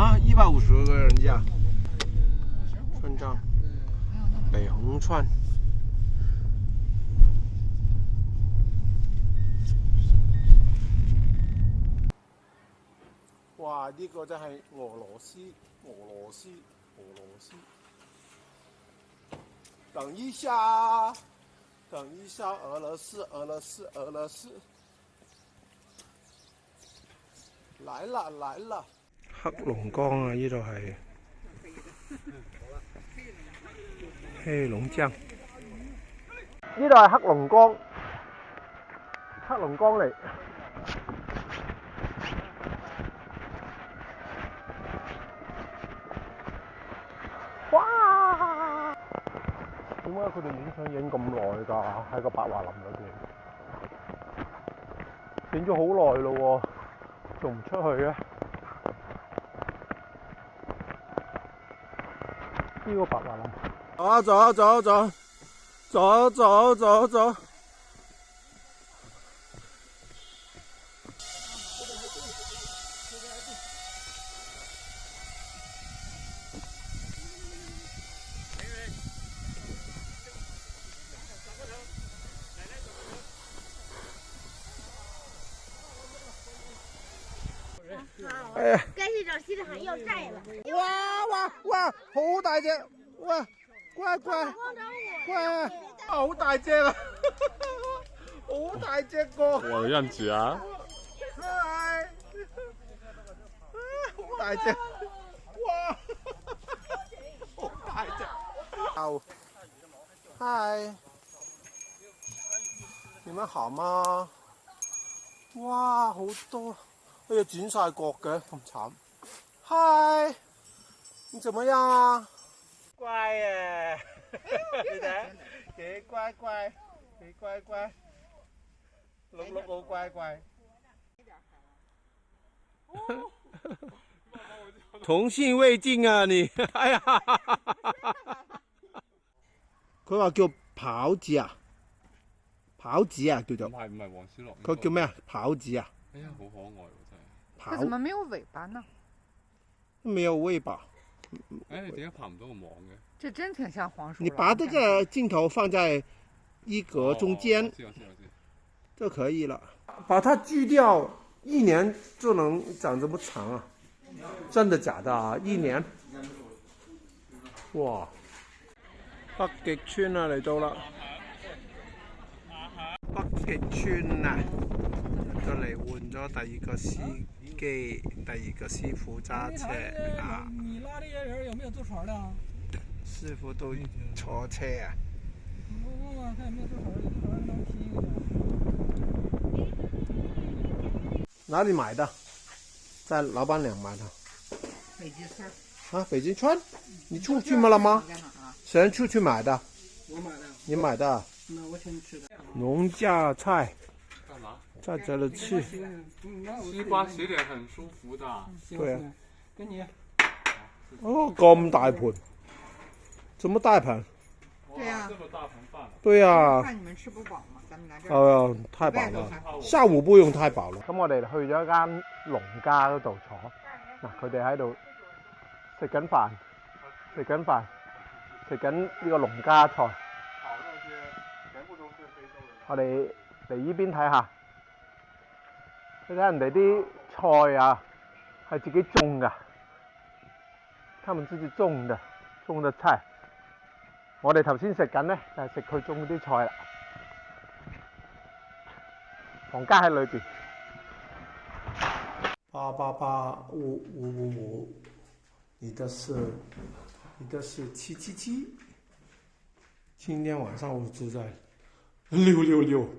啊，一百五十个人家，川藏，北红川。哇，呢个真系俄罗斯，俄罗斯，俄罗斯。等一下，等一下，俄罗斯，俄罗斯，俄罗斯。来了，来了。黑龙江啊！呢度系黑龙江，呢度系黑龙江，黑龙江嚟。哇！点解佢哋影相影咁耐噶？喺个白桦林里边，影咗好耐咯，仲唔出去嘅？又个白话了。走啊走啊走走走走走走。没人。好。赶紧找西子海要债了。哇！哇，好大只！哇，乖乖，乖，好大只啊，好大只个。我靓仔啊！嗨，大只，哇，好大只，嗨，你们好吗？哇，好多，哎呀，剪晒角嘅，咁惨。嗨。你怎么样啊？乖耶！你对，给乖乖，给乖乖，龙龙狗乖乖，同性未尽啊你！哎呀，他话叫跑子啊，跑子啊叫做。唔系唔系黄小乐。佢叫咩啊？跑子啊。哎呀，好可爱喔，真系。它怎么没有尾巴呢？没有尾巴。哎，你点解拍唔到个网嘅？这真挺像黄鼠你把这个镜头放在一格中间，就可以了。把它锯掉，一年就能长这么长啊？真的假的啊？一年？哇！北极村啊，嚟到啦！北极村啊，就嚟换咗第二个司机，第二个师傅揸车啊。坐船的，师傅都炒菜啊。你不问他也没坐船，坐船能便宜吗？哪里买的？在老板娘买的。北京村。啊，北京村，你出去吗了吗？谁出去买的？我买的。你买的？那我请你吃的。农家菜。干嘛？在这里吃。西瓜洗脸很舒服的。对。啊。给你。哦，咁大盘，怎么大盘，对呀，咁大盘饭，对呀，看你们吃不饱吗？咱们来，哎呀，太饱了，下午不用太饱了。咁我哋去咗一间农家嗰度坐，嗱，佢哋喺度食紧饭，食紧饭，食紧呢个农家菜。我哋嚟呢边睇下，你睇人哋啲菜啊，系自己种噶。他们自己种的种的種菜，我哋頭先食緊咧就係食佢種啲菜啦。房间喺裏边。八八八五五五五，你的是你的是七七七，今天晚上我住在六六六。